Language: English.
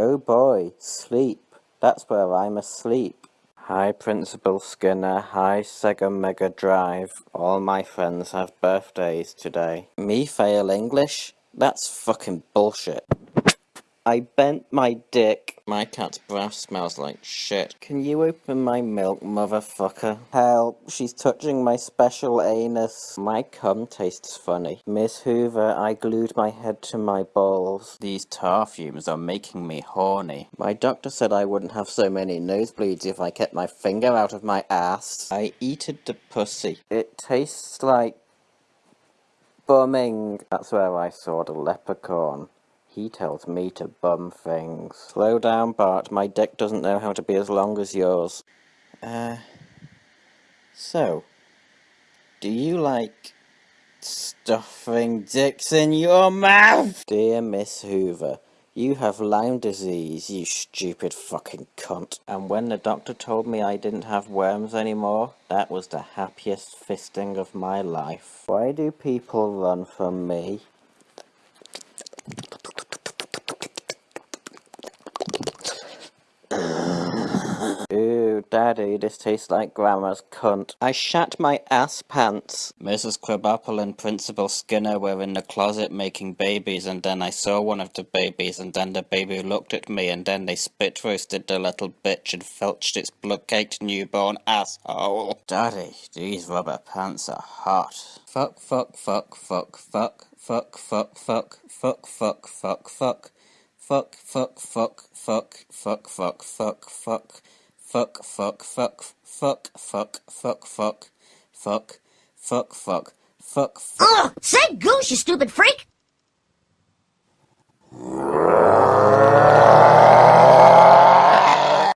Oh boy, sleep. That's where I'm asleep. Hi Principal Skinner, hi Sega Mega Drive. All my friends have birthdays today. Me fail English? That's fucking bullshit. I bent my dick. My cat's breath smells like shit. Can you open my milk, motherfucker? Help, she's touching my special anus. My cum tastes funny. Miss Hoover, I glued my head to my balls. These tar fumes are making me horny. My doctor said I wouldn't have so many nosebleeds if I kept my finger out of my ass. I eated the pussy. It tastes like... bumming. That's where I saw the leprechaun. He tells me to bum things. Slow down, Bart. My dick doesn't know how to be as long as yours. Uh... So... Do you like... stuffing dicks in your mouth? Dear Miss Hoover, you have Lyme disease, you stupid fucking cunt. And when the doctor told me I didn't have worms anymore, that was the happiest fisting of my life. Why do people run from me? Daddy, this tastes like Grandma's cunt. I shat my ass pants. Mrs. Krabappel and Principal Skinner were in the closet making babies, and then I saw one of the babies, and then the baby looked at me, and then they spit roasted the little bitch and felched its blood-caked newborn asshole. Daddy, these rubber pants are hot. Fuck, fuck, fuck, fuck, fuck, fuck, fuck, fuck, fuck, fuck, fuck, fuck. Fuck, fuck, fuck, fuck, fuck, fuck, fuck, fuck fuck, fuck, fuck, fuck, fuck, fuck, fuck, fuck, fuck, fuck, fuck, fuck. Ugh! Say goose, you stupid freak!